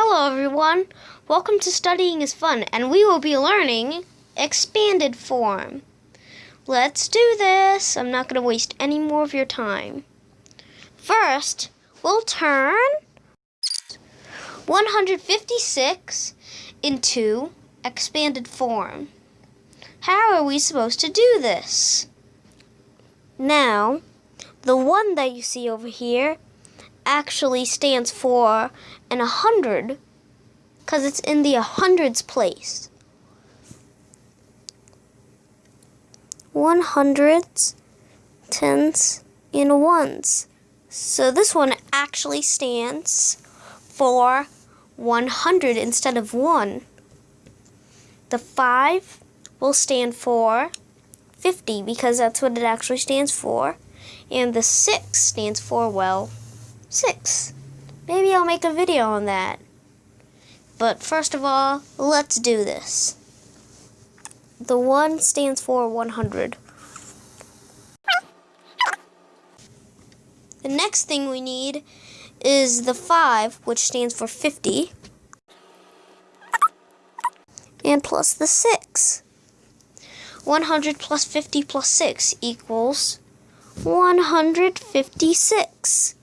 Hello everyone, welcome to Studying is Fun, and we will be learning expanded form. Let's do this. I'm not going to waste any more of your time. First, we'll turn 156 into expanded form. How are we supposed to do this? Now, the one that you see over here actually stands for an 100 because it's in the hundreds place. One hundreds, tens, and ones. So this one actually stands for 100 instead of 1. The 5 will stand for 50 because that's what it actually stands for. And the 6 stands for, well, 6. Maybe I'll make a video on that. But first of all, let's do this. The 1 stands for 100. The next thing we need is the 5, which stands for 50. And plus the 6. 100 plus 50 plus 6 equals 156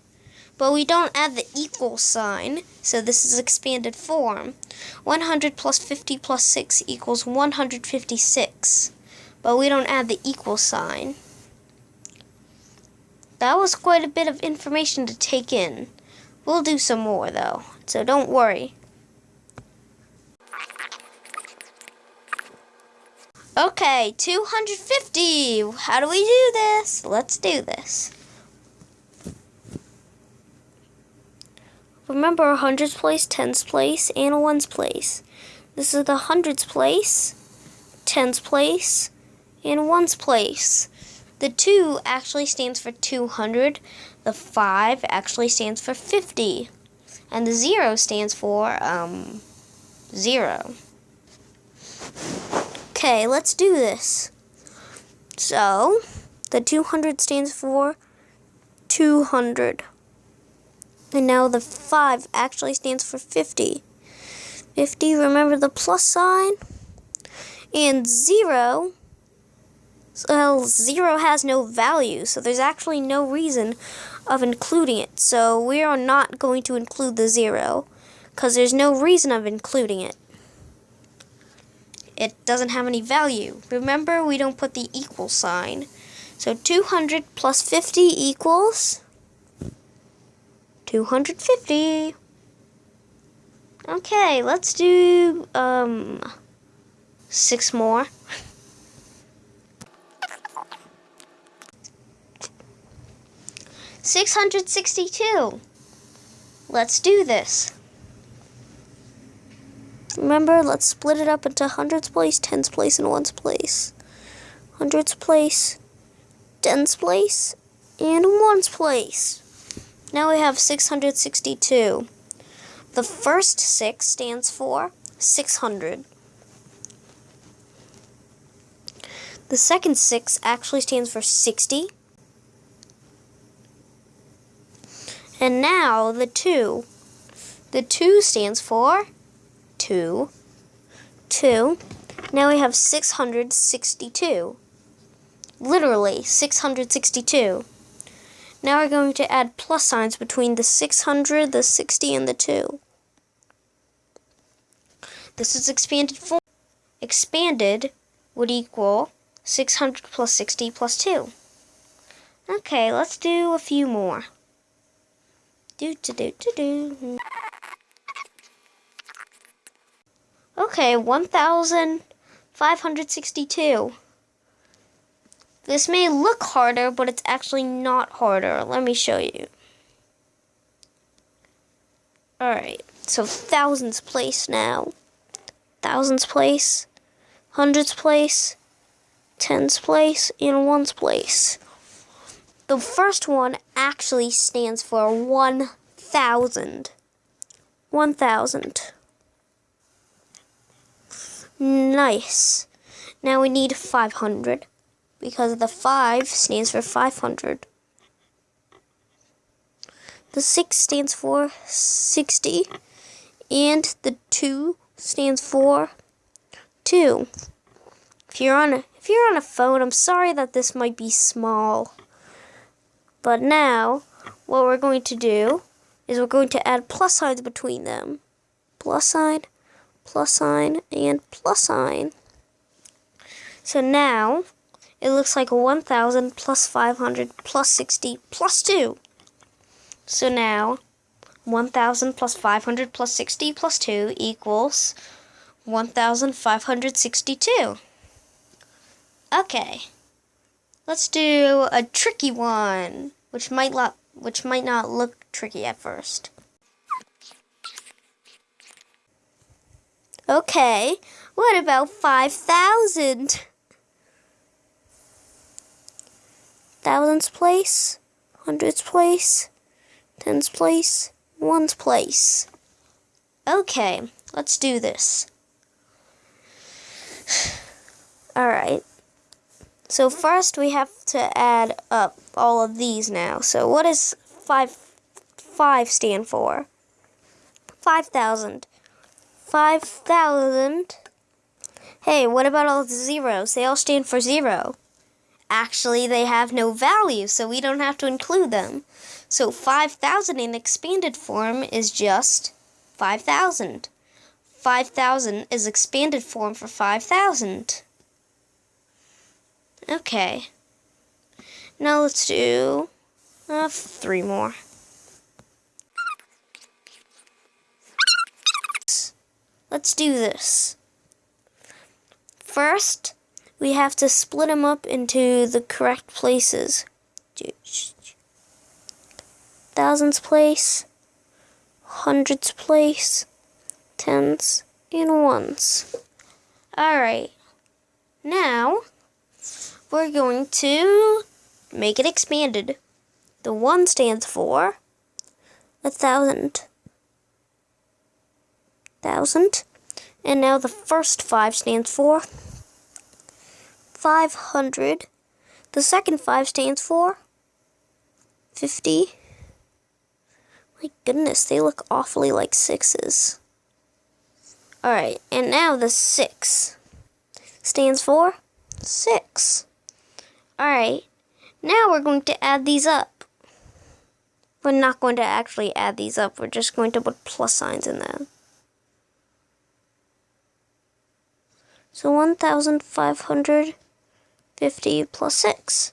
but we don't add the equal sign, so this is expanded form. 100 plus 50 plus 6 equals 156, but we don't add the equal sign. That was quite a bit of information to take in. We'll do some more, though, so don't worry. Okay, 250. How do we do this? Let's do this. Remember a hundreds place, tens place, and a ones place. This is the hundreds place, tens place, and ones place. The 2 actually stands for 200. The 5 actually stands for 50. And the 0 stands for, um, 0. Okay, let's do this. So, the 200 stands for 200. And now the 5 actually stands for 50. 50, remember the plus sign? And 0, well, 0 has no value, so there's actually no reason of including it. So we are not going to include the 0, because there's no reason of including it. It doesn't have any value. Remember, we don't put the equal sign. So 200 plus 50 equals... 250. Okay, let's do um six more. Six hundred sixty-two. Let's do this. Remember, let's split it up into hundreds place, tens place, and ones place. Hundreds place, tens place, and ones place. Now we have 662. The first 6 stands for 600. The second 6 actually stands for 60. And now the 2. The 2 stands for 2. 2. Now we have 662. Literally, 662. Now we're going to add plus signs between the 600, the 60, and the 2. This is expanded form. Expanded would equal 600 plus 60 plus 2. Okay, let's do a few more. Do do do do do. Okay, 1,562. This may look harder, but it's actually not harder. Let me show you. Alright, so thousands place now. Thousands place, hundreds place, tens place, and ones place. The first one actually stands for 1,000. 1,000. Nice. Now we need 500 because the 5 stands for 500. The 6 stands for 60, and the 2 stands for 2. If you're on a, if you're on a phone, I'm sorry that this might be small. But now, what we're going to do is we're going to add plus signs between them. Plus sign, plus sign, and plus sign. So now, it looks like 1,000 plus 500 plus 60 plus 2. So now, 1,000 plus 500 plus 60 plus 2 equals 1,562. Okay. Let's do a tricky one, which might not which might not look tricky at first. Okay, what about 5,000? Thousands place, hundreds place, tens place, ones place. Okay, let's do this. Alright. So first we have to add up all of these now. So what does 5, 5 stand for? 5,000. 5,000. Hey, what about all the zeros? They all stand for zero. Actually, they have no value, so we don't have to include them. So 5,000 in expanded form is just 5,000. 5,000 is expanded form for 5,000. Okay. Now let's do uh, three more. Let's do this. First, we have to split them up into the correct places. Thousands place, hundreds place, tens, and ones. Alright. Now, we're going to make it expanded. The one stands for a thousand. Thousand. And now the first five stands for 500. The second five stands for 50. My goodness, they look awfully like sixes. Alright, and now the six stands for 6. Alright, now we're going to add these up. We're not going to actually add these up, we're just going to put plus signs in them. So 1,550 plus 6.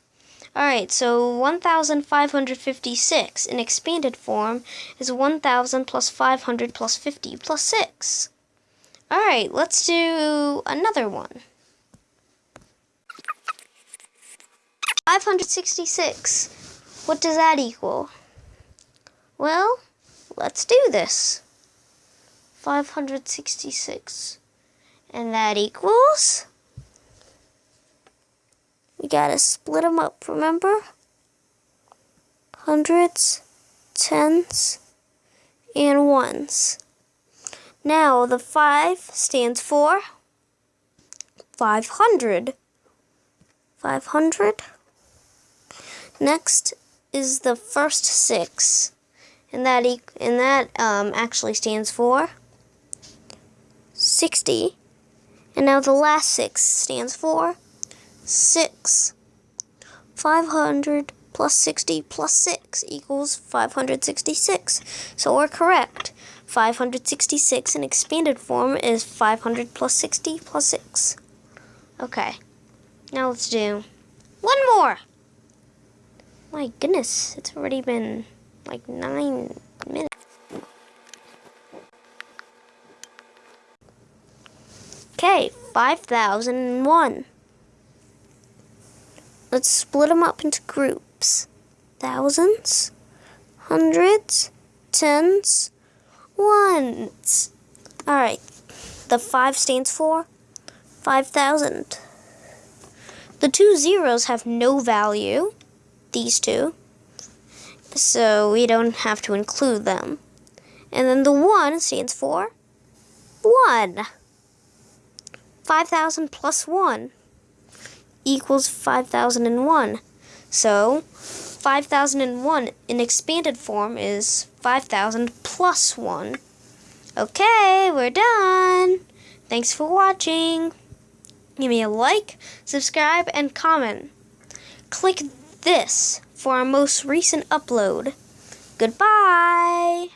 Alright, so 1,556 in expanded form is 1,000 plus 500 plus 50 plus 6. Alright, let's do another one. 566. What does that equal? Well, let's do this. 566. And that equals... Gotta split them up, remember? Hundreds, tens, and ones. Now, the 5 stands for 500. 500 Next is the first six, and that e and that um, actually stands for 60. And now the last six stands for 6. 500 plus 60 plus 6 equals 566. So we're correct. 566 in expanded form is 500 plus 60 plus 6. Okay, now let's do one more. My goodness, it's already been like nine minutes. Okay, 5,001. Let's split them up into groups. Thousands, hundreds, tens, ones. Alright, the 5 stands for 5,000. The two zeros have no value these two. So we don't have to include them. And then the 1 stands for 1. 5,000 plus 1 equals 5,001. So 5,001 in expanded form is 5,000 plus 1. Okay, we're done. Thanks for watching. Give me a like, subscribe, and comment. Click this for our most recent upload. Goodbye.